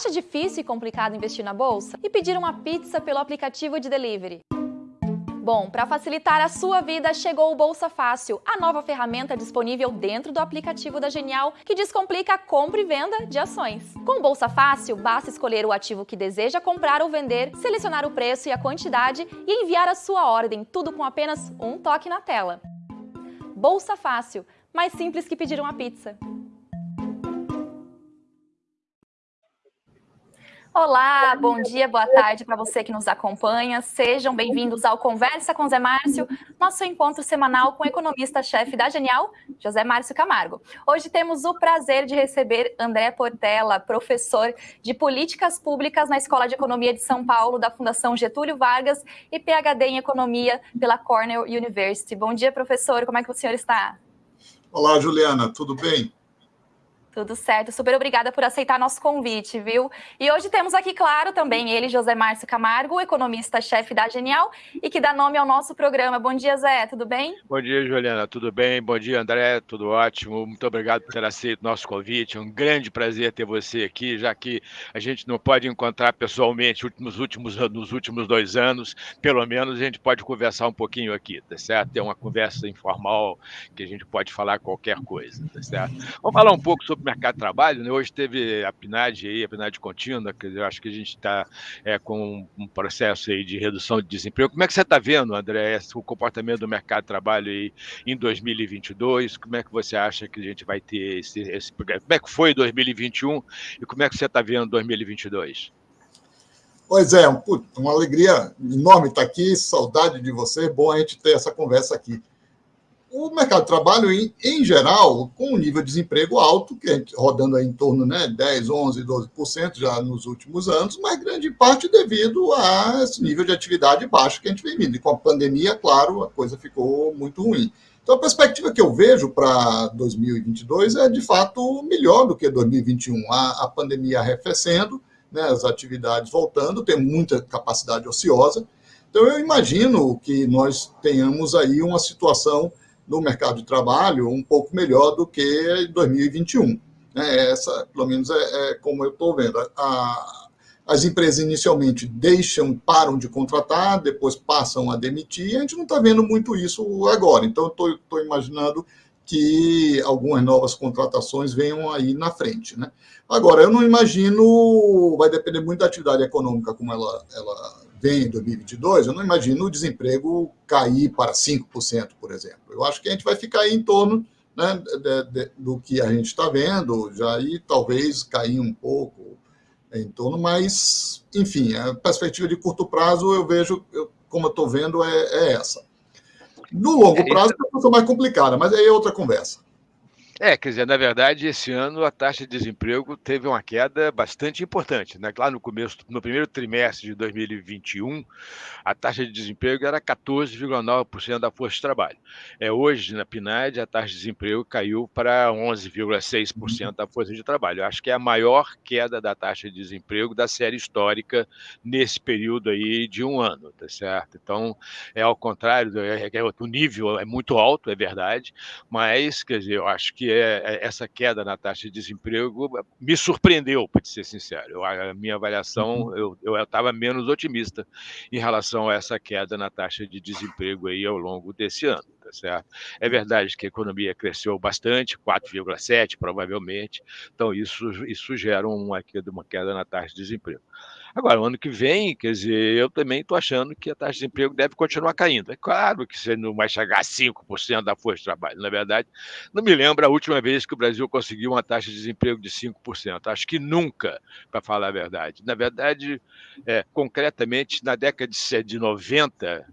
Acha difícil e complicado investir na bolsa e pedir uma pizza pelo aplicativo de delivery? Bom, para facilitar a sua vida, chegou o Bolsa Fácil, a nova ferramenta disponível dentro do aplicativo da Genial que descomplica a compra e venda de ações. Com o Bolsa Fácil, basta escolher o ativo que deseja comprar ou vender, selecionar o preço e a quantidade e enviar a sua ordem, tudo com apenas um toque na tela. Bolsa Fácil, mais simples que pedir uma pizza. Olá, bom dia, boa tarde para você que nos acompanha. Sejam bem-vindos ao Conversa com Zé Márcio, nosso encontro semanal com o economista-chefe da Genial, José Márcio Camargo. Hoje temos o prazer de receber André Portela, professor de Políticas Públicas na Escola de Economia de São Paulo, da Fundação Getúlio Vargas e PhD em Economia pela Cornell University. Bom dia, professor, como é que o senhor está? Olá, Juliana, tudo bem? Tudo certo, super obrigada por aceitar nosso convite, viu? E hoje temos aqui, claro, também ele, José Márcio Camargo, economista-chefe da Genial e que dá nome ao nosso programa. Bom dia, Zé, tudo bem? Bom dia, Juliana, tudo bem? Bom dia, André, tudo ótimo. Muito obrigado por ter aceito nosso convite. É um grande prazer ter você aqui, já que a gente não pode encontrar pessoalmente nos últimos, nos últimos dois anos, pelo menos a gente pode conversar um pouquinho aqui, tá certo? Ter uma conversa informal que a gente pode falar qualquer coisa, tá certo? Vamos falar um pouco sobre mercado de trabalho, né? hoje teve a PNAD aí, a PNAD contínua, que eu acho que a gente está é, com um processo aí de redução de desemprego. Como é que você está vendo, André, o comportamento do mercado de trabalho aí em 2022? Como é que você acha que a gente vai ter esse, esse como é que foi 2021 e como é que você está vendo 2022? Pois é, uma alegria enorme estar aqui, saudade de você, bom a gente ter essa conversa aqui o mercado de trabalho, em, em geral, com um nível de desemprego alto, que gente, rodando em torno né, 10, 11, 12% já nos últimos anos, mas grande parte devido a esse nível de atividade baixo que a gente vem vindo. E com a pandemia, claro, a coisa ficou muito ruim. Então, a perspectiva que eu vejo para 2022 é, de fato, melhor do que 2021. A, a pandemia arrefecendo, né, as atividades voltando, tem muita capacidade ociosa. Então, eu imagino que nós tenhamos aí uma situação no mercado de trabalho um pouco melhor do que 2021. É, essa, pelo menos, é, é como eu estou vendo. A, as empresas inicialmente deixam, param de contratar, depois passam a demitir, a gente não está vendo muito isso agora. Então, estou imaginando que algumas novas contratações venham aí na frente. Né? Agora, eu não imagino, vai depender muito da atividade econômica, como ela, ela vem em 2022, eu não imagino o desemprego cair para 5%, por exemplo. Eu acho que a gente vai ficar em torno né, de, de, do que a gente está vendo, já e talvez cair um pouco em torno, mas, enfim, a perspectiva de curto prazo, eu vejo, eu, como eu estou vendo, é, é, essa. No longo é, prazo, é uma mais complicada, mas aí é outra conversa. É, quer dizer, na verdade, esse ano a taxa de desemprego teve uma queda bastante importante. Né? Lá no começo, no primeiro trimestre de 2021, a taxa de desemprego era 14,9% da força de trabalho. É, hoje, na PNAD, a taxa de desemprego caiu para 11,6% da força de trabalho. Eu acho que é a maior queda da taxa de desemprego da série histórica nesse período aí de um ano, tá certo? Então, é ao contrário, é, é, o nível é muito alto, é verdade, mas, quer dizer, eu acho que é, é, essa queda na taxa de desemprego me surpreendeu, para ser sincero. Eu, a minha avaliação, uhum. eu estava menos otimista em relação a essa queda na taxa de desemprego aí ao longo desse ano. Tá certo? É verdade que a economia cresceu bastante, 4,7 provavelmente, então isso, isso gera uma queda, uma queda na taxa de desemprego. Agora, o ano que vem, quer dizer, eu também estou achando que a taxa de desemprego deve continuar caindo. É claro que você não vai chegar a 5% da força de trabalho. Na verdade, não me lembro a última vez que o Brasil conseguiu uma taxa de desemprego de 5%. Acho que nunca, para falar a verdade. Na verdade, é, concretamente, na década de 90,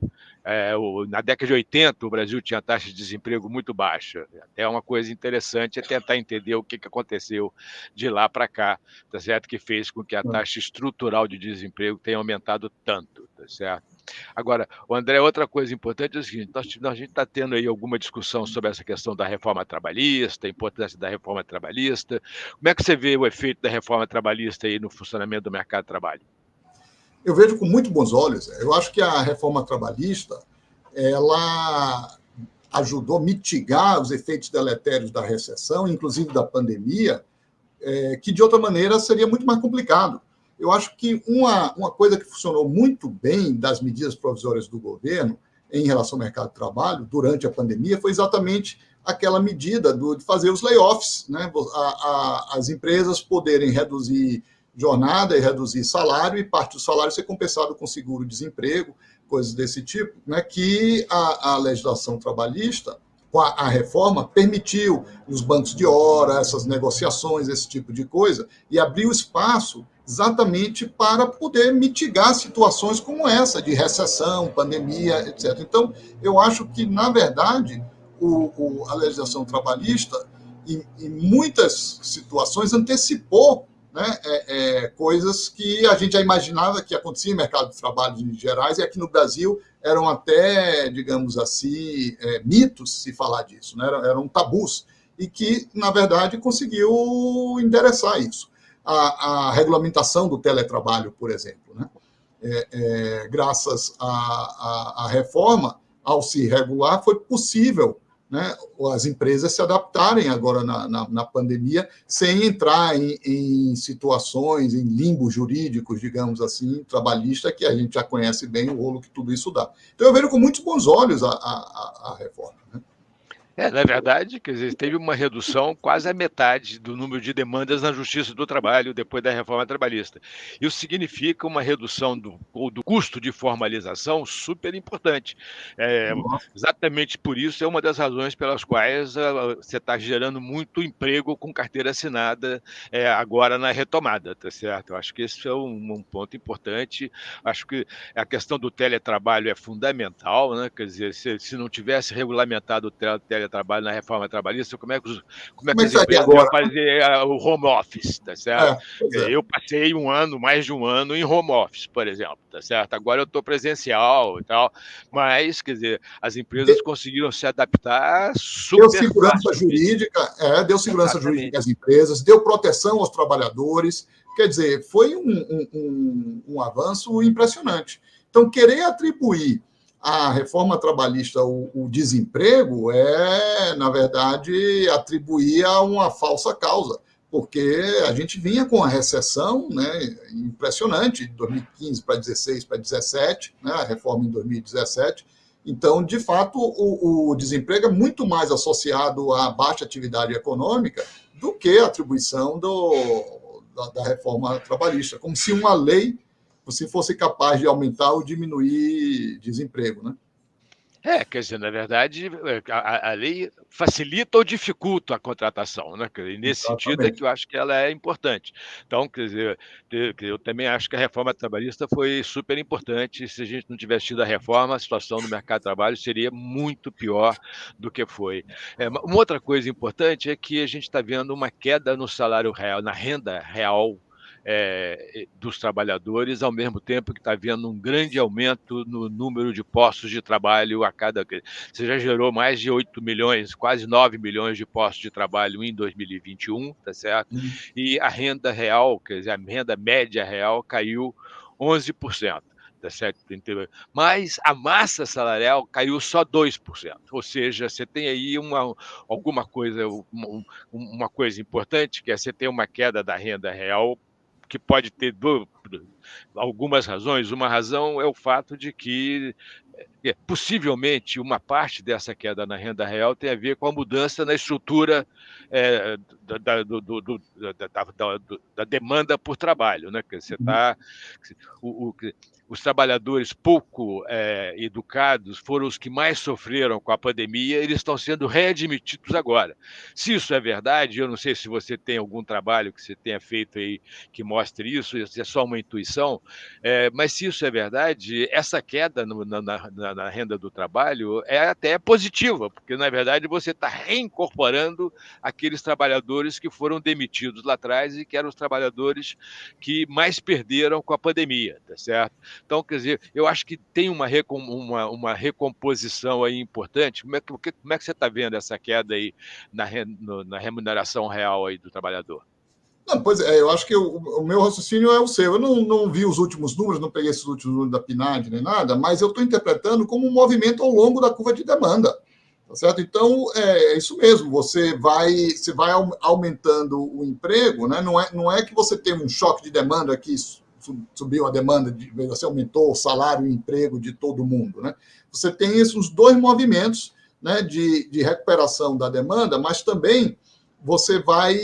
é, o, na década de 80, o Brasil tinha taxa de desemprego muito baixa. Até uma coisa interessante é tentar entender o que, que aconteceu de lá para cá, tá certo? Que fez com que a taxa estrutural de desemprego tenha aumentado tanto, tá certo? Agora, o André, outra coisa importante é o seguinte: nós, a gente está tendo aí alguma discussão sobre essa questão da reforma trabalhista, a importância da reforma trabalhista. Como é que você vê o efeito da reforma trabalhista aí no funcionamento do mercado de trabalho? Eu vejo com muito bons olhos. Eu acho que a reforma trabalhista ela ajudou a mitigar os efeitos deletérios da recessão, inclusive da pandemia, é, que de outra maneira seria muito mais complicado. Eu acho que uma, uma coisa que funcionou muito bem das medidas provisórias do governo em relação ao mercado de trabalho durante a pandemia foi exatamente aquela medida do, de fazer os layoffs, né? A, a, as empresas poderem reduzir jornada e reduzir salário, e parte do salário ser compensado com seguro-desemprego, coisas desse tipo, né? que a, a legislação trabalhista, com a, a, reforma, permitiu os bancos de hora, essas negociações, esse tipo de coisa, e abriu espaço exatamente para poder mitigar situações como essa, de recessão, pandemia, etc. Então, eu acho que, na verdade, o, o, a legislação trabalhista, em, em, muitas situações, antecipou né, é, é, coisas que a gente já imaginava que acontecia no mercado de trabalho em gerais, e aqui no Brasil eram até, digamos assim, é, mitos se falar disso, né, eram, eram tabus, e que, na verdade, conseguiu endereçar isso. A, a regulamentação do teletrabalho, por exemplo, né, é, é, graças à reforma, ao se regular, foi possível né, as empresas se adaptarem agora na, na, na pandemia sem entrar em, em, situações, em limbo jurídicos, digamos assim, trabalhista, que a gente já conhece bem o rolo que tudo isso dá. Então eu vejo com muitos bons olhos a, a, a reforma. Né? É, na verdade, quer dizer, teve uma redução quase a metade do número de demandas na Justiça do Trabalho depois da reforma trabalhista. Isso significa uma redução do, do custo de formalização super importante. É, exatamente por isso é uma das razões pelas quais uh, você está gerando muito emprego com carteira assinada é, agora na retomada, tá certo? Eu acho que esse é um, um, ponto importante. Acho que a questão do teletrabalho é fundamental, né? Quer dizer, se, se não tivesse regulamentado o teletrabalho trabalho na reforma trabalhista, como é que, os, como é que as empresas vão fazer uh, o home office, tá certo? É, é. Eu passei um ano, mais de um ano, em home office, por exemplo, tá certo? Agora eu estou presencial e tal, mas, quer dizer, as empresas de... conseguiram se adaptar super Deu segurança fácil. jurídica, é, deu segurança Exatamente. jurídica às empresas, deu proteção aos trabalhadores, quer dizer, foi um, um, um, um avanço impressionante. Então, querer atribuir a reforma trabalhista, o, o, desemprego, é, na verdade, atribuir a uma falsa causa, porque a gente vinha com a recessão né, impressionante, de 2015 para 16 para 17, né, a reforma em 2017. Então, de fato, o, o desemprego é muito mais associado à baixa atividade econômica do que a atribuição do, da, da reforma trabalhista, como se uma lei você fosse capaz de aumentar ou diminuir desemprego, né? É, quer dizer, na verdade, é, a, a lei facilita ou dificulta a contratação, né? E nesse Exatamente. sentido é que eu acho que ela é importante. Então, quer dizer, eu também acho que a reforma trabalhista foi super importante. Se a gente não tivesse tido a reforma, a situação no mercado de trabalho seria muito pior do que foi. É, uma outra coisa importante é que a gente está vendo uma queda no salário real, na renda real é, dos trabalhadores, ao mesmo tempo que está havendo um grande aumento no número de postos de trabalho a cada. Você já gerou mais de 8 milhões, quase 9 milhões de postos de trabalho em 2021, tá certo? Uhum. E a renda real, quer dizer, a renda média real caiu 11% tá certo? Mas a massa salarial caiu só 2%. Ou seja, você tem aí uma, alguma coisa, uma, uma coisa importante, que é você tem uma queda da renda real que pode ter algumas razões. Uma razão é o fato de que é, possivelmente uma parte dessa queda na renda real tem a ver com a mudança na estrutura é, da, do, do, do, da, da, demanda por trabalho, né? Que você está o, o, os trabalhadores pouco é, educados foram os que mais sofreram com a pandemia, eles estão sendo readmitidos agora. Se isso é verdade, eu não sei se você tem algum trabalho que você tenha feito aí que mostre isso, isso é só uma intuição, é, mas se isso é verdade, essa queda no, na, na, na, renda do trabalho é até positiva, porque na verdade você está reincorporando aqueles trabalhadores que foram demitidos lá atrás e que eram os trabalhadores que mais perderam com a pandemia, tá certo? Então, quer dizer, eu acho que tem uma, recom, uma, uma recomposição aí importante. Como é que, como é que você está vendo essa queda aí na, no, na remuneração real aí do trabalhador? Não, pois é, eu acho que o, meu raciocínio é o seu. Eu não, não vi os últimos números, não peguei esses últimos números da PNAD nem nada, mas eu estou interpretando como um movimento ao longo da curva de demanda. Tá certo? Então, é, é isso mesmo, você vai, você vai aumentando o emprego, né? não, é, não é que você tem um choque de demanda que subiu a demanda, de, você aumentou o salário e o emprego de todo mundo. Né? Você tem esses dois movimentos né, de, de recuperação da demanda, mas também você vai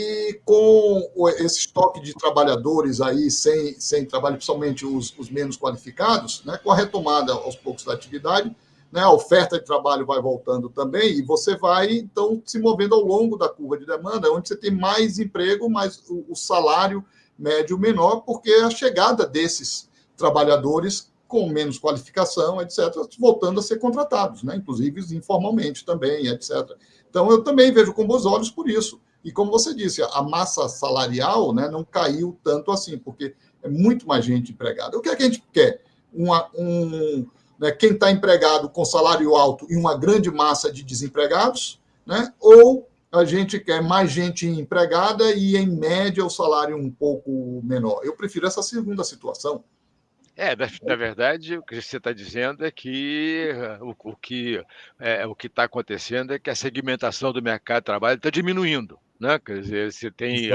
com esse estoque de trabalhadores aí sem, sem trabalho, principalmente os, os menos qualificados, né, com a retomada aos poucos da atividade, né, a oferta de trabalho vai voltando também, e você vai, então, se movendo ao longo da curva de demanda, onde você tem mais emprego, mas o, o salário médio menor, porque a chegada desses trabalhadores com menos qualificação, etc., voltando a ser contratados, né? inclusive informalmente também, etc. Então, eu também vejo com bons olhos por isso. E como você disse, a massa salarial né, não caiu tanto assim, porque é muito mais gente empregada. O que é que a gente quer? Uma, um, né, quem está empregado com salário alto e uma grande massa de desempregados, né, ou a gente quer mais gente empregada e, em média, o salário um pouco menor. Eu prefiro essa segunda situação. É, na, na verdade, o que você está dizendo é que o, o que é, o que está acontecendo é que a segmentação do mercado de trabalho está diminuindo, né? Quer dizer, você tem e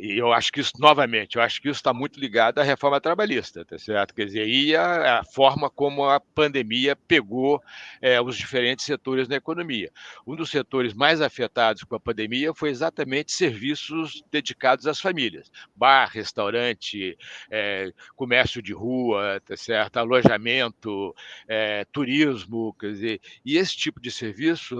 eu acho que isso, novamente, eu acho que isso está muito ligado à reforma trabalhista, tá certo? Quer dizer, e a, a forma como a pandemia pegou é, os diferentes setores da economia. Um dos setores mais afetados com a pandemia foi exatamente serviços dedicados às famílias. Bar, restaurante, é, comércio de rua, tá certo? alojamento, é, turismo, quer dizer, e esse tipo de serviço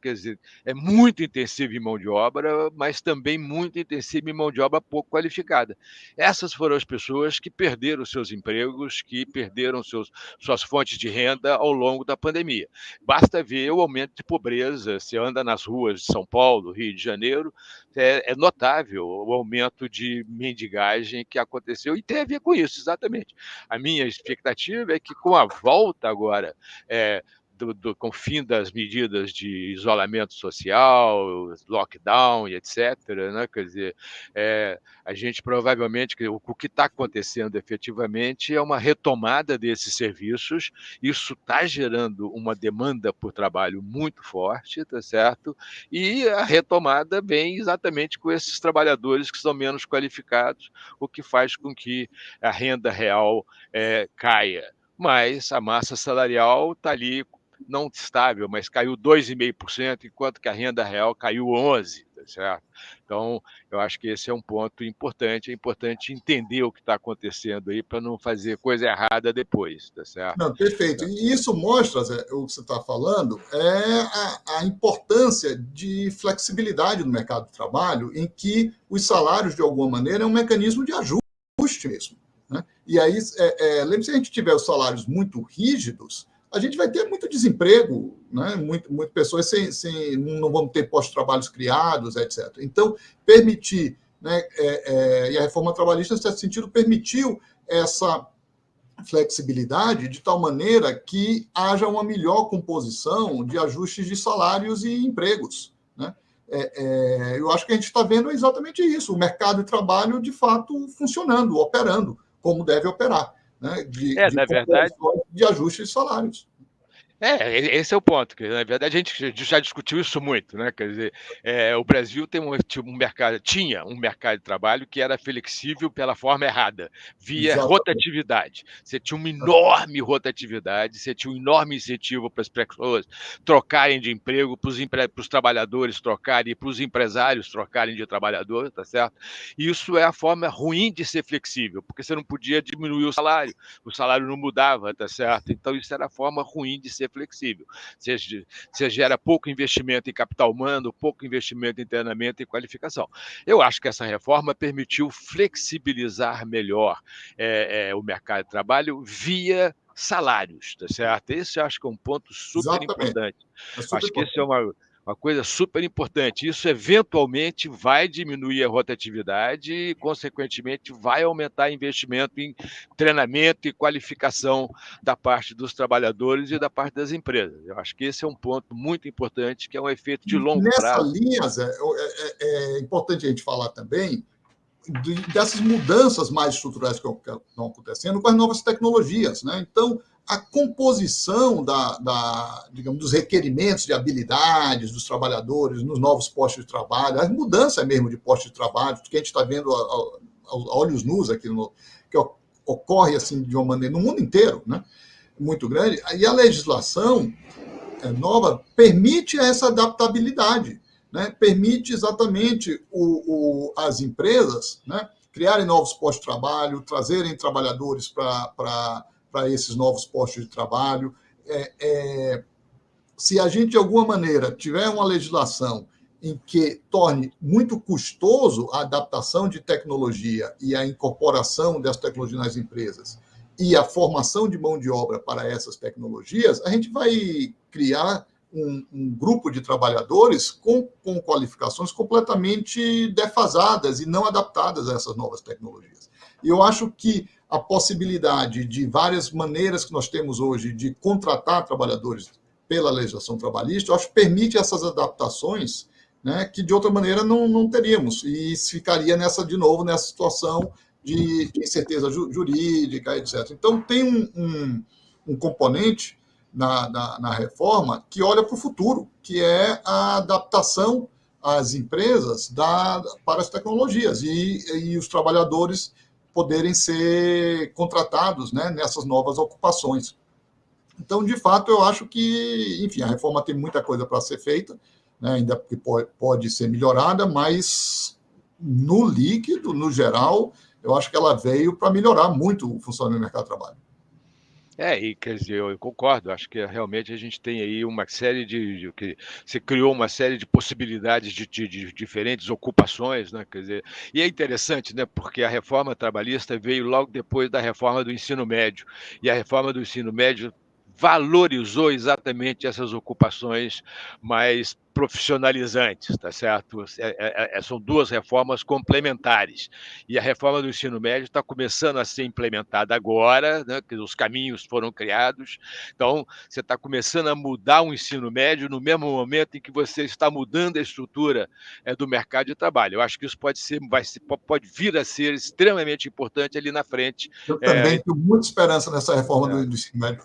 quer dizer, é muito intensivo em mão de obra, mas também muito intensiva em mão de obra pouco qualificada. Essas foram as pessoas que perderam seus empregos, que perderam seus, suas fontes de renda ao longo da pandemia. Basta ver o aumento de pobreza. Você anda nas ruas de São Paulo, Rio de Janeiro, é, é notável o aumento de mendigagem que aconteceu e tem a ver com isso, exatamente. A minha expectativa é que com a volta agora é, do, do, com o fim das medidas de isolamento social, lockdown e etc., né? quer dizer, é, a gente provavelmente, o, o que está acontecendo efetivamente é uma retomada desses serviços, isso está gerando uma demanda por trabalho muito forte, tá certo? E a retomada vem exatamente com esses trabalhadores que são menos qualificados, o que faz com que a renda real é, caia mas a massa salarial está ali não estável, mas caiu 2,5%, enquanto que a renda real caiu 11%, tá certo? Então, eu acho que esse é um ponto importante, é importante entender o que está acontecendo aí para não fazer coisa errada depois, tá certo? Não, perfeito. E isso mostra, Zé, o que você está falando, é a, a importância de flexibilidade no mercado de trabalho, em que os salários, de alguma maneira, é um mecanismo de ajuste mesmo. Né? E aí, é, é, lembre-se, se a gente tiver os salários muito rígidos, a gente vai ter muito desemprego, né? muito, muitas pessoas sem, sem, não vão ter pós-trabalhos criados, etc. Então, permitir, né, é, é, e a reforma trabalhista, nesse sentido, permitiu essa flexibilidade de tal maneira que haja uma melhor composição de ajustes de salários e empregos. Né? É, é eu acho que a gente está vendo exatamente isso, o mercado de trabalho, de fato, funcionando, operando como deve operar né, de, é, de, na verdade, de ajuste de salários. É, esse é o ponto. Que, na verdade, a gente já discutiu isso muito, né? Quer dizer, é, o Brasil tem um, um, mercado, tinha um mercado de trabalho que era flexível pela forma errada, via Exatamente. rotatividade. Você tinha uma enorme rotatividade, você tinha um enorme incentivo para as pessoas trocarem de emprego, para os empre... trabalhadores trocarem, para os empresários trocarem de trabalhador, tá certo? Isso é a forma ruim de ser flexível, porque você não podia diminuir o salário, o salário não mudava, tá certo? Então, isso era a forma ruim de ser flexível. Você, você gera pouco investimento em capital humano, pouco investimento em treinamento e qualificação. Eu acho que essa reforma permitiu flexibilizar melhor é, é, o mercado de trabalho via salários, tá certo? Esse eu acho que é um ponto super Exatamente. importante. É super acho importante. que esse é uma uma coisa super importante. Isso eventualmente vai diminuir a rotatividade e, consequentemente, vai aumentar investimento em treinamento e qualificação da parte dos trabalhadores e da parte das empresas. Eu acho que esse é um ponto muito importante, que é um efeito de longo Nessa prazo. Nessa linha, Zé, é, é, é importante a gente falar também dessas mudanças mais estruturais que estão acontecendo com as novas tecnologias. Né? Então, a composição da, da, digamos, dos requerimentos de habilidades dos trabalhadores nos novos postos de trabalho, a mudança mesmo de postos de trabalho, que a gente está vendo a, a, a, olhos nus aqui, no, que ocorre assim de uma maneira no mundo inteiro, né? muito grande, e a legislação é, nova permite essa adaptabilidade né, permite exatamente o, o, as empresas né, criarem novos postos de trabalho, trazerem trabalhadores para esses novos postos de trabalho. É, é, se a gente, de alguma maneira, tiver uma legislação em que torne muito custoso a adaptação de tecnologia e a incorporação dessa tecnologia nas empresas e a formação de mão de obra para essas tecnologias, a gente vai criar um, um, grupo de trabalhadores com, com qualificações completamente defasadas e não adaptadas a essas novas tecnologias. E eu acho que a possibilidade de várias maneiras que nós temos hoje de contratar trabalhadores pela legislação trabalhista, eu acho que permite essas adaptações né, que de outra maneira não, não teríamos. E ficaria nessa, de novo, nessa situação de, de incerteza jurídica, etc. Então, tem um, um, um componente na, na, na reforma que olha para o futuro, que é a adaptação às empresas da, para as tecnologias e, e os trabalhadores poderem ser contratados né, nessas novas ocupações. Então, de fato, eu acho que, enfim, a reforma tem muita coisa para ser feita, né, ainda que pode, ser melhorada, mas no líquido, no geral, eu acho que ela veio para melhorar muito o funcionamento do mercado de trabalho. É, e quer dizer, eu concordo, acho que realmente a gente tem aí uma série de, que você criou uma série de possibilidades de, de, de, diferentes ocupações, né? Quer dizer, e é interessante, né? Porque a reforma trabalhista veio logo depois da reforma do ensino médio, e a reforma do ensino médio valorizou exatamente essas ocupações mais profissionalizantes, tá certo? É, é, é, são duas reformas complementares. E a reforma do ensino médio está começando a ser implementada agora, né, que os caminhos foram criados. Então, você está começando a mudar o ensino médio no mesmo momento em que você está mudando a estrutura é, do mercado de trabalho. Eu acho que isso pode ser, vai ser, pode vir a ser extremamente importante ali na frente. Eu também é, tenho muita esperança nessa reforma do, do, ensino médio.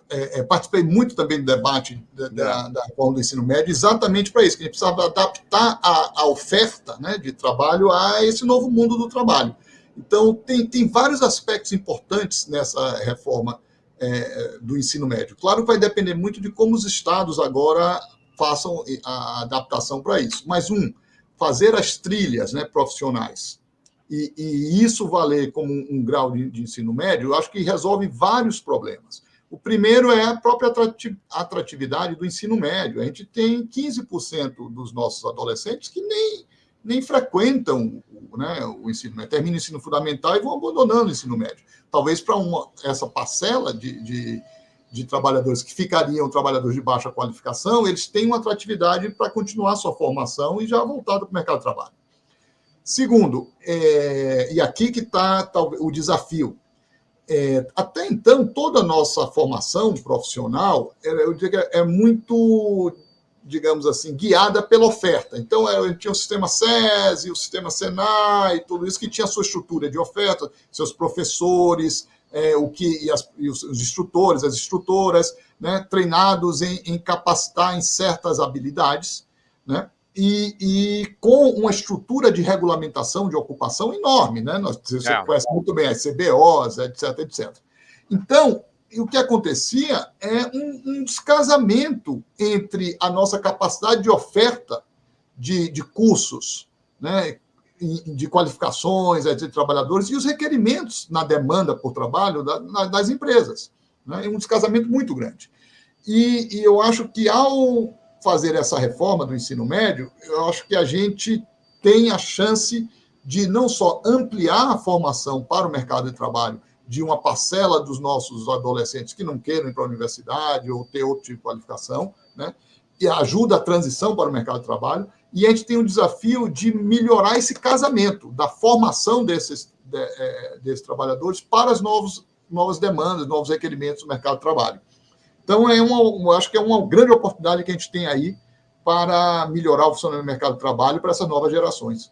participei muito também do debate da, da, da reforma do ensino médio, exatamente para isso gente precisava adaptar a, a oferta né, de trabalho a esse novo mundo do trabalho. Então, tem, tem vários aspectos importantes nessa reforma é, do ensino médio. Claro que vai depender muito de como os estados agora façam a adaptação para isso. Mas, um, fazer as trilhas né, profissionais e, e, isso valer como um, um grau de, de, ensino médio, eu acho que resolve vários problemas. O primeiro é a própria atratividade do ensino médio. A gente tem 15% dos nossos adolescentes que nem, nem frequentam né, o ensino médio, terminam o ensino fundamental e vão abandonando o ensino médio. Talvez para essa parcela de, de, de, trabalhadores que ficariam trabalhadores de baixa qualificação, eles têm uma atratividade para continuar sua formação e já voltado para o mercado de trabalho. Segundo, é, e aqui que está o desafio, é, até então, toda a nossa formação profissional, eu digo, é muito, digamos assim, guiada pela oferta. Então, é, tinha o sistema SESI, o sistema Senai, tudo isso que tinha a sua estrutura de oferta, seus professores, é, o que e, as, e os, os, instrutores, as instrutoras, né, treinados em, em capacitar em certas habilidades, né? E, e, com uma estrutura de regulamentação de ocupação enorme, né? Nós, você é. conhece muito bem as CBOs, etc, etc. Então, o que acontecia é um, um descasamento entre a nossa capacidade de oferta de, de cursos, né? de qualificações de trabalhadores e os requerimentos na demanda por trabalho das empresas. Né? É um descasamento muito grande. E, e eu acho que ao fazer essa reforma do ensino médio, eu acho que a gente tem a chance de não só ampliar a formação para o mercado de trabalho de uma parcela dos nossos adolescentes que não queiram ir para a universidade ou ter outro tipo de qualificação, né? e ajuda a transição para o mercado de trabalho, e a gente tem o desafio de melhorar esse casamento da formação desses, de, é, desses trabalhadores para as novos, novas demandas, novos requerimentos do mercado de trabalho. Então, é uma, acho que é uma grande oportunidade que a gente tem aí para melhorar o funcionamento do mercado de trabalho para essas novas gerações.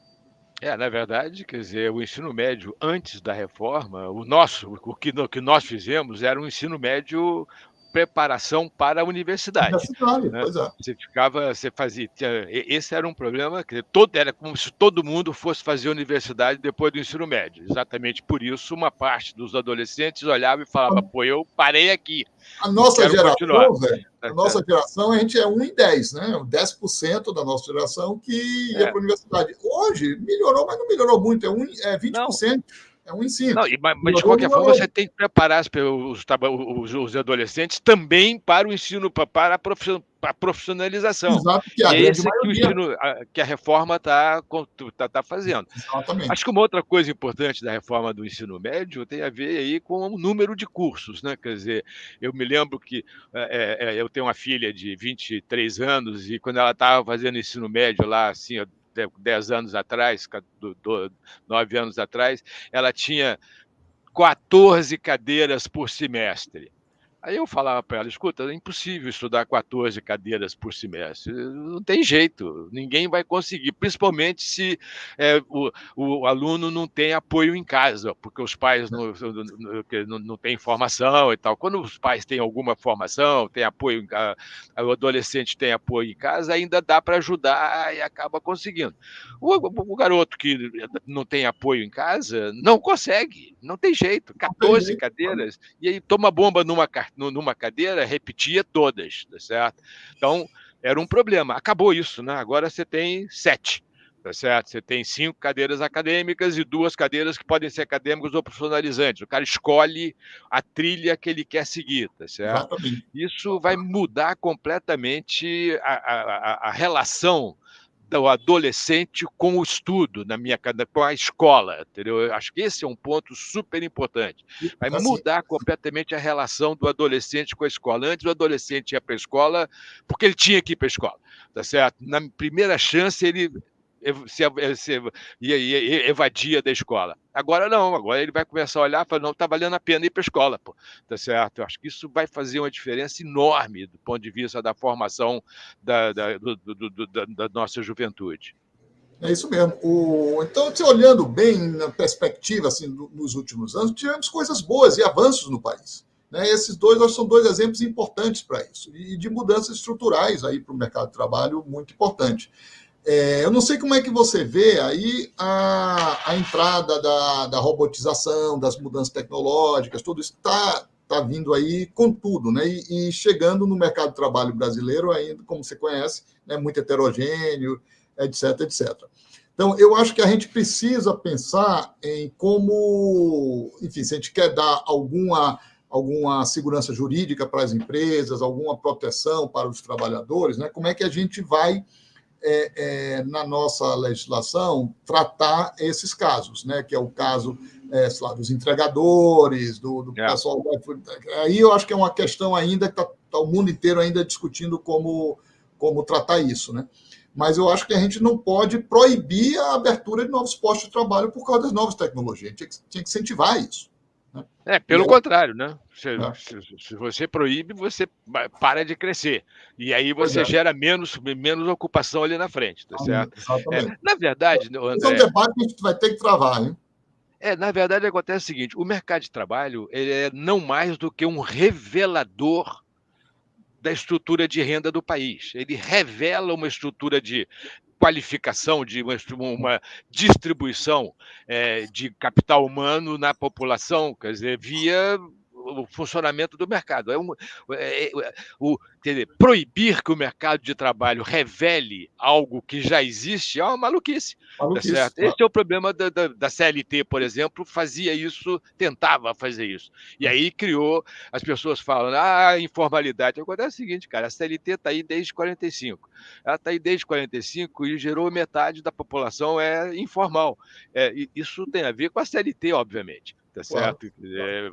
É, na verdade, quer dizer, o ensino médio antes da reforma, o nosso, o que, o que nós fizemos era um ensino médio preparação para a universidade. universidade né? pois é. Você ficava, você fazia. Esse era um problema que todo, era como se todo mundo fosse fazer universidade depois do ensino médio. Exatamente por isso, uma parte dos adolescentes olhava e falava: pô, eu parei aqui. A nossa geração, velho, a é, nossa geração, a gente é 1 em 10, né? 10% da nossa geração que ia é. para a universidade. Hoje, melhorou, mas não melhorou muito, é, um, é 20%. Não. É um ensino. Não, mas, mas de qualquer forma, você tem que preparar os, os, os, adolescentes também para o ensino, para a profissionalização. Exato, que a, e é esse que, o ensino, a, que a reforma está tá, tá fazendo. Exatamente. Acho que uma outra coisa importante da reforma do ensino médio tem a ver aí com o número de cursos. Né? Quer dizer, eu me lembro que é, é, eu tenho uma filha de 23 anos e quando ela estava fazendo ensino médio lá, assim, 10 anos atrás, 9 anos atrás, ela tinha 14 cadeiras por semestre. Aí eu falava para ela: escuta, é impossível estudar 14 cadeiras por semestre, não tem jeito, ninguém vai conseguir, principalmente se é, o, o, aluno não tem apoio em casa, porque os pais não, não, não têm formação e tal. Quando os pais têm alguma formação, tem apoio, a, o adolescente tem apoio em casa, ainda dá para ajudar e acaba conseguindo. O, o, garoto que não tem apoio em casa não consegue, não tem jeito, 14 cadeiras, e aí toma bomba numa carteira numa cadeira, repetia todas, tá certo? Então, era um problema. Acabou isso, né? Agora você tem sete, tá certo? Você tem cinco cadeiras acadêmicas e duas cadeiras que podem ser acadêmicas ou profissionalizantes. O cara escolhe a trilha que ele quer seguir, tá certo? Exatamente. Isso vai mudar completamente a, a, a relação do adolescente com o estudo, na minha com a escola, entendeu? Eu acho que esse é um ponto super importante. Vai assim, mudar completamente a relação do adolescente com a escola. Antes o adolescente ia para a escola porque ele tinha que ir para a escola, tá certo? Na primeira chance ele se, se, ia, ia, evadia da escola. Agora não, agora ele vai começar a olhar e falar, não, está valendo a pena ir para a escola, pô. Tá certo? Eu acho que isso vai fazer uma diferença enorme do ponto de vista da formação da, da, do, do, do, da, da nossa juventude. É isso mesmo. O, então, se olhando bem na perspectiva assim, nos últimos anos, tivemos coisas boas e avanços no país. Né? Esses dois acho, são dois exemplos importantes para isso, e de mudanças estruturais aí para o mercado de trabalho muito importante. É, eu não sei como é que você vê aí a, a entrada da, da robotização, das mudanças tecnológicas, tudo isso está tá vindo aí com tudo, né? E, e, chegando no mercado de trabalho brasileiro ainda, como você conhece, né, muito heterogêneo, etc, etc. Então, eu acho que a gente precisa pensar em como, enfim, se a gente quer dar alguma, alguma segurança jurídica para as empresas, alguma proteção para os trabalhadores, né? Como é que a gente vai é, é, na nossa legislação, tratar esses casos, né? que é o caso é, lá, dos entregadores, do, do é. pessoal. Aí eu acho que é uma questão ainda que está tá o mundo inteiro ainda discutindo como, como tratar isso. Né? Mas eu acho que a gente não pode proibir a abertura de novos postos de trabalho por causa das novas tecnologias. A gente tinha que, tinha que incentivar isso. Né? É, pelo contrário, né? Se, é. se, se, você proíbe, você para de crescer. E aí você é. gera menos, menos ocupação ali na frente, tá certo? É, na verdade, André, Esse é um debate que a gente vai ter que travar, hein? É, na verdade, acontece o seguinte: o mercado de trabalho ele é não mais do que um revelador da estrutura de renda do país. Ele revela uma estrutura de qualificação, de uma, uma distribuição é, de capital humano na população, quer dizer, via o funcionamento do mercado. É um, é, é, o, dizer, proibir que o mercado de trabalho revele algo que já existe é uma maluquice. Maluquice tá? Esse é o problema da, da, da, CLT, por exemplo, fazia isso, tentava fazer isso. E aí criou, as pessoas falam, ah, informalidade. Agora é o seguinte, cara, a CLT está aí desde 45. Ela está aí desde 45 e gerou metade da população é informal. É, isso tem a ver com a CLT, obviamente tá certo? É,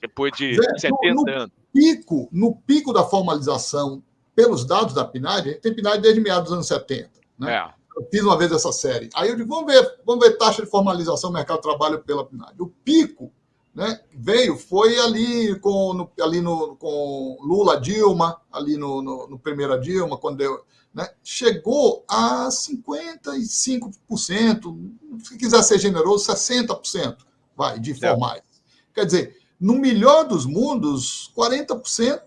depois de Zé, 70 no, anos. Pico, no pico da formalização, pelos dados da PNAD, a gente tem PNAD desde meados dos anos 70. Né? É. Eu fiz uma vez essa série. Aí eu digo, vamos ver, vamos ver taxa de formalização do mercado de trabalho pela PNAD. O pico né, veio, foi ali com, no, ali no, com Lula, Dilma, ali no, no, no primeira Dilma, quando deu, né, chegou a 55%, se quiser ser generoso, 60% vai, de formais. É. Quer dizer, no melhor dos mundos, 40%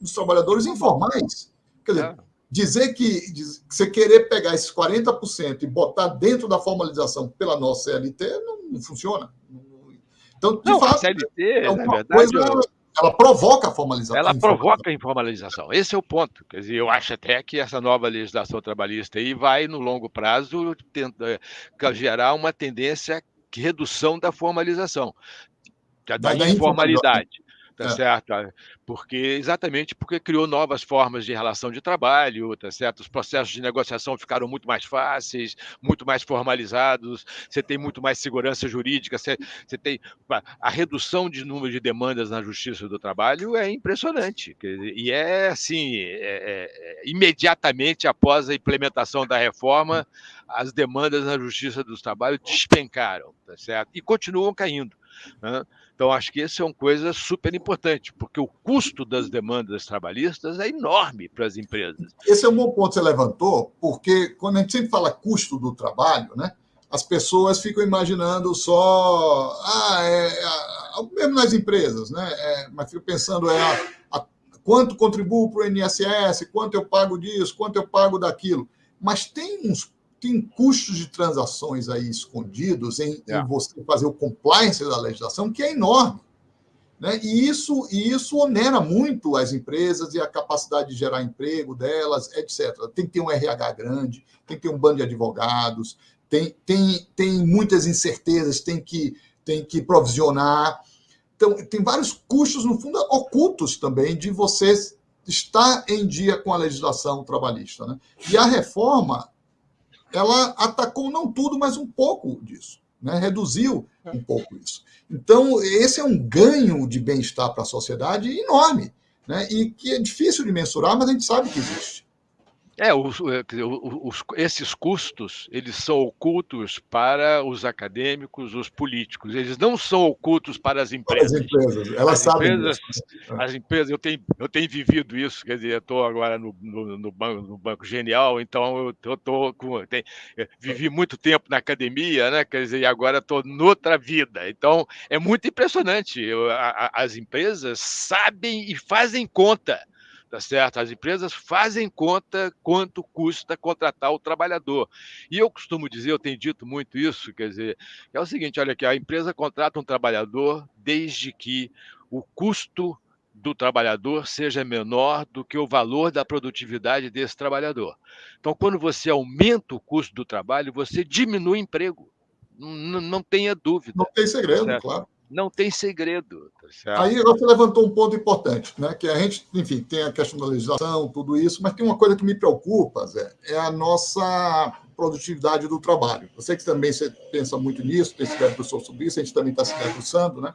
dos trabalhadores informais. Quer dizer, é. dizer que diz, você querer pegar esses 40% e botar dentro da formalização pela nossa CLT não, não funciona. Então, de não, fato, a CLT, é na verdade, coisa, ela provoca a formalização. Ela provoca a informalização. Esse é o ponto. Quer dizer, eu acho até que essa nova legislação trabalhista aí vai, no longo prazo, tentar, gerar uma tendência redução da formalização, da, da informalidade tá é. certo? Porque exatamente porque criou novas formas de relação de trabalho, tá certo? Os processos de negociação ficaram muito mais fáceis, muito mais formalizados, você tem muito mais segurança jurídica, você, você tem a redução de número de demandas na Justiça do Trabalho é impressionante e é assim, é, é, é, imediatamente após a implementação da reforma, as demandas na Justiça do Trabalho despencaram, tá certo? E continuam caindo. Né? Então, acho que essa é uma coisa super importante, porque o custo das demandas trabalhistas é enorme para as empresas. Esse é um bom ponto que você levantou, porque quando a gente sempre fala custo do trabalho, né, as pessoas ficam imaginando só. Ah, é, é, mesmo nas empresas, né? É, mas fico pensando é a, a, quanto contribuo para o INSS, quanto eu pago disso, quanto eu pago daquilo. Mas tem uns tem custos de transações aí escondidos em, é. em, você fazer o compliance da legislação, que é enorme. Né? E, isso, e isso onera muito as empresas e a capacidade de gerar emprego delas, etc. Tem que ter um RH grande, tem que ter um bando de advogados, tem, tem, tem muitas incertezas, tem que, tem que provisionar. Então, tem vários custos, no fundo, ocultos também de você estar em dia com a legislação trabalhista. Né? E a reforma ela atacou não tudo, mas um pouco disso, né? reduziu um pouco isso. Então, esse é um ganho de bem-estar para a sociedade enorme, né? e que é difícil de mensurar, mas a gente sabe que existe. É, os, é, os, esses custos, eles são ocultos para os acadêmicos, os políticos. Eles não são ocultos para as empresas. As empresas, elas as sabem empresas, As empresas, eu tenho, eu tenho vivido isso, quer dizer, eu estou agora no, no, no, banco, no Banco Genial, então eu estou com... Tem, vivi muito tempo na academia, né? Quer dizer, e agora estou noutra vida. Então, é muito impressionante. Eu, a, as empresas sabem e fazem conta tá certo? As empresas fazem conta quanto custa contratar o trabalhador. E eu costumo dizer, eu tenho dito muito isso, quer dizer, é o seguinte, olha aqui, a empresa contrata um trabalhador desde que o custo do trabalhador seja menor do que o valor da produtividade desse trabalhador. Então, quando você aumenta o custo do trabalho, você diminui o emprego. Não, não tenha dúvida. Não tem segredo, tá claro não tem segredo. Tá Aí você levantou um ponto importante, né? Que a gente, enfim, tem a questão da legislação, tudo isso, mas tem uma coisa que me preocupa, Zé, é a nossa produtividade do trabalho. Eu sei que também você pensa muito nisso, tem se debruçou sobre isso, a gente também está se debruçando, né?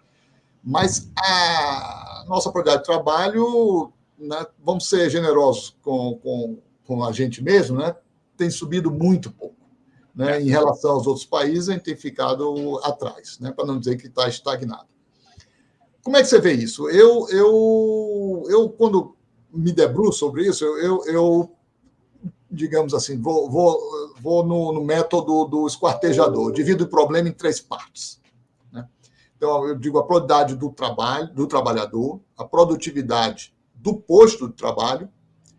Mas a nossa produtividade de trabalho, né, vamos ser generosos com, com, com a gente mesmo, né? Tem subido muito pouco. Né? Em relação aos outros países, a gente tem ficado atrás, né? para não dizer que está estagnado. Como é que você vê isso? Eu, eu, eu quando me debruço sobre isso, eu, eu digamos assim, vou, vou, vou no, no, método do esquartejador, divido o problema em três partes. Né? Então, eu digo a produtividade do trabalho, do trabalhador, a produtividade do posto de trabalho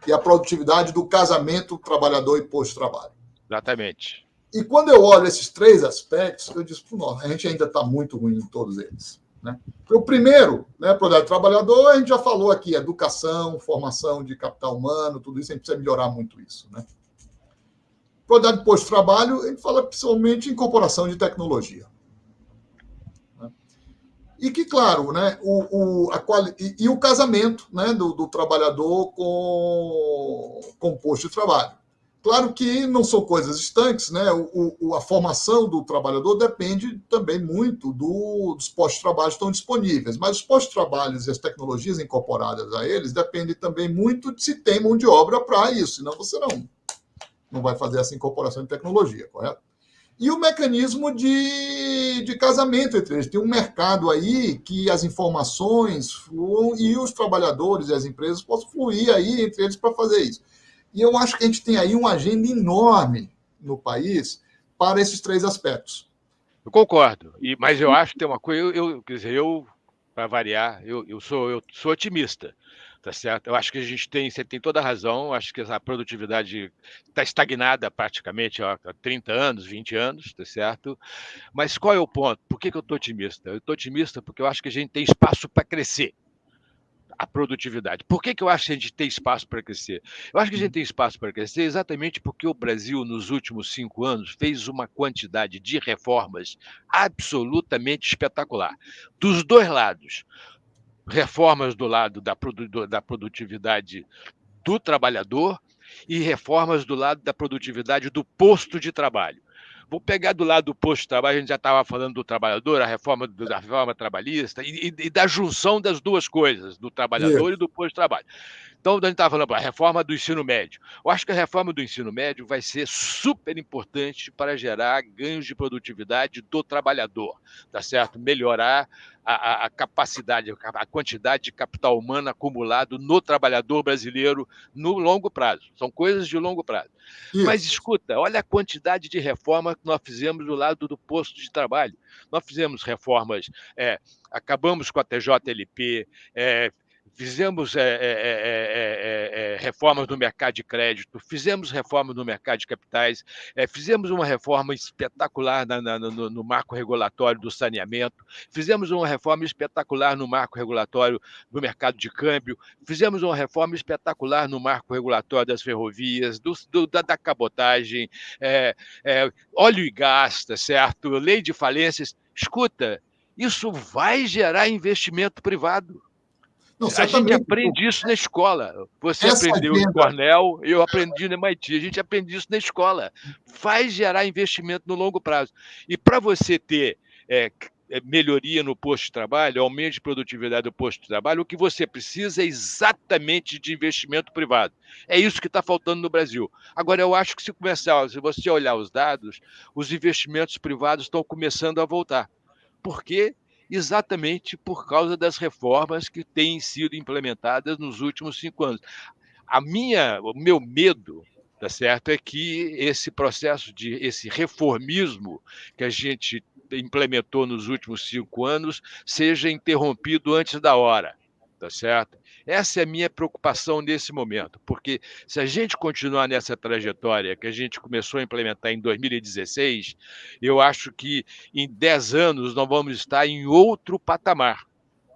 e a produtividade do casamento trabalhador e posto de trabalho. Exatamente. E quando eu olho esses três aspectos, eu nossa, a gente ainda está muito ruim em todos eles. Né? O primeiro, né, projeto trabalhador, a gente já falou aqui, educação, formação de capital humano, tudo isso, a gente precisa melhorar muito isso. Né? Produtividade de posto de trabalho, a gente fala principalmente em incorporação de tecnologia. Né? E que, claro, né, o, o, a quali... e, e, o casamento né, do, do trabalhador com, com o posto de trabalho. Claro que não são coisas estanques, né? O, o, a formação do trabalhador depende também muito do, dos postos de trabalho que estão disponíveis, mas os postos de trabalho e as tecnologias incorporadas a eles dependem também muito de se tem mão de obra para isso, senão você não, não vai fazer essa incorporação de tecnologia, correto? e o mecanismo de, de casamento entre eles. Tem um mercado aí que as informações fluam e os trabalhadores e as empresas possam fluir aí entre eles para fazer isso. E eu acho que a gente tem aí uma agenda enorme no país para esses três aspectos. Eu concordo, e, mas eu acho que tem uma coisa, eu, eu quer dizer, eu, para variar, eu, eu, sou, eu sou otimista tá certo? Eu acho que a gente tem, você tem toda a razão, acho que a produtividade está estagnada praticamente há 30 anos, 20 anos, tá certo? Mas qual é o ponto? Por que, que eu estou otimista? Eu estou otimista porque eu acho que a gente tem espaço para crescer a produtividade. Por que, que eu acho que a gente tem espaço para crescer? Eu acho que a gente tem espaço para crescer exatamente porque o Brasil, nos últimos cinco anos, fez uma quantidade de reformas absolutamente espetacular. Dos dois lados reformas do lado da, da produtividade do trabalhador e reformas do lado da produtividade do posto de trabalho. Vou pegar do lado do posto de trabalho, a gente já estava falando do trabalhador, a reforma da reforma trabalhista e, e, e, da junção das duas coisas, do trabalhador Isso. e do posto de trabalho. Então, a gente estava falando a reforma do ensino médio. Eu acho que a reforma do ensino médio vai ser super importante para gerar ganhos de produtividade do trabalhador, tá certo? Melhorar a, a, capacidade, a quantidade de capital humano acumulado no trabalhador brasileiro no longo prazo. São coisas de longo prazo. Isso. Mas escuta, olha a quantidade de reforma que nós fizemos do lado do posto de trabalho. Nós fizemos reformas, é, acabamos com a TJLP, é, fizemos é, é, é, reformas no mercado de crédito, fizemos reformas no mercado de capitais, fizemos uma reforma espetacular na, na, no, no, marco regulatório do saneamento, fizemos uma reforma espetacular no marco regulatório do mercado de câmbio, fizemos uma reforma espetacular no marco regulatório das ferrovias, do, do, da, da, cabotagem, óleo e gás, tá certo? Lei de falências. Escuta, isso vai gerar investimento privado. Não, a gente aprende isso na escola. Você Essa aprendeu agenda... em Cornell, eu aprendi no MIT. A gente aprende isso na escola. Faz gerar investimento no longo prazo. E para você ter é, é, melhoria no posto de trabalho, aumento de produtividade do posto de trabalho, o que você precisa é exatamente de investimento privado. É isso que está faltando no Brasil. Agora, eu acho que se começar, se você olhar os dados, os investimentos privados estão começando a voltar. Por quê? Exatamente por causa das reformas que têm sido implementadas nos últimos cinco anos. A minha, o meu medo, tá certo, é que esse processo de esse reformismo que a gente implementou nos últimos cinco anos seja interrompido antes da hora, tá certo? Essa é a minha preocupação nesse momento, porque se a gente continuar nessa trajetória que a gente começou a implementar em 2016, eu acho que em 10 anos nós vamos estar em outro patamar.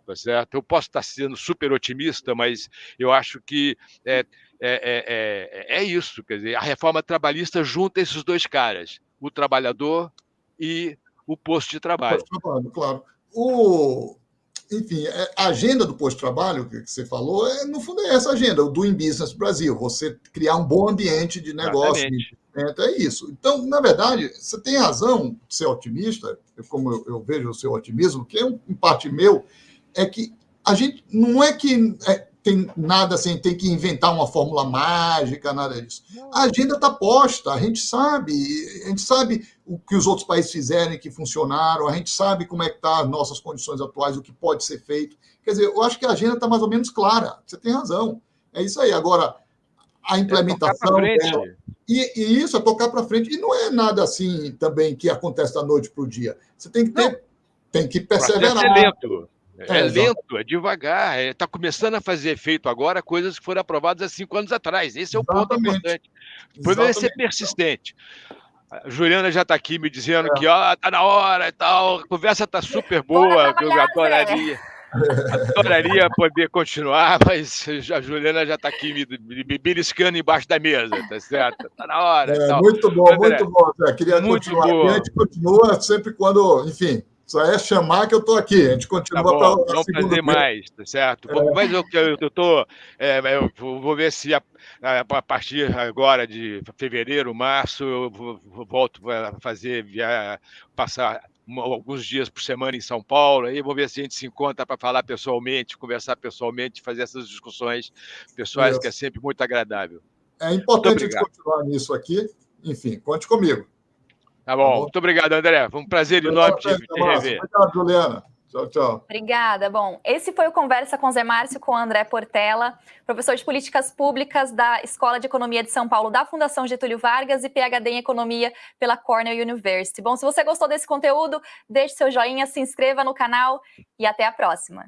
Tá certo? Eu posso estar sendo super otimista, mas eu acho que é, é, é, é isso. Quer dizer, a reforma trabalhista junta esses dois caras, o trabalhador e o posto de trabalho. Trabalho, claro. O, enfim, é, a agenda do posto-trabalho que você falou, é, no fundo, é essa agenda, o Doing Business Brasil, você criar um bom ambiente de negócio. É isso. Então, na verdade, você tem razão de ser otimista, como eu, eu vejo o seu otimismo, que é um, em parte meu, é que a gente não é que é, tem nada assim, tem que inventar uma fórmula mágica, nada disso. A agenda está posta, a gente sabe, a gente sabe o que os outros países fizeram e que funcionaram, a gente sabe como é que tá as nossas condições atuais, o que pode ser feito. Quer dizer, eu acho que a agenda está mais ou menos clara. Você tem razão. É isso aí. Agora, a é implementação é dela, e, e, isso é tocar para frente. E não é nada assim também que acontece da noite para o dia. Você tem que ter, não. tem que perseverar. É lento. É, é lento, é devagar. Está é, começando a fazer efeito agora coisas que foram aprovadas há cinco anos atrás. Esse é o Exatamente. ponto importante. O problema é ser persistente. A Juliana já está aqui me dizendo é. que ó, tá na hora e tal, a conversa está super boa, eu adoraria. Adoraria poder continuar, mas a Juliana já está aqui me, me, me beliscando embaixo da mesa, tá certo? Está na hora. É, muito bom, André, muito bom. Queria muito continuar. Boa. a gente continua sempre quando, enfim, só é chamar que eu estou aqui. A gente continua tá para Vamos fazer mais, tá certo? É. Mas eu estou. É, eu vou ver se a, a, partir agora de fevereiro, março, eu volto a fazer, via, passar alguns dias por semana em São Paulo, aí vou ver se a gente se encontra para falar pessoalmente, conversar pessoalmente, fazer essas discussões pessoais, Isso. que é sempre muito agradável. É importante a gente continuar nisso aqui. Enfim, conte comigo. Tá bom. Tá bom. Muito obrigado, André. Foi um prazer enorme te, te rever. Obrigado, Juliana. Tchau, tchau. Obrigada. Bom, esse foi o Conversa com Zé Márcio com André Portela, professor de Políticas Públicas da Escola de Economia de São Paulo da Fundação Getúlio Vargas e PhD em Economia pela Cornell University. Bom, se você gostou desse conteúdo, deixe seu joinha, se inscreva no canal e até a próxima.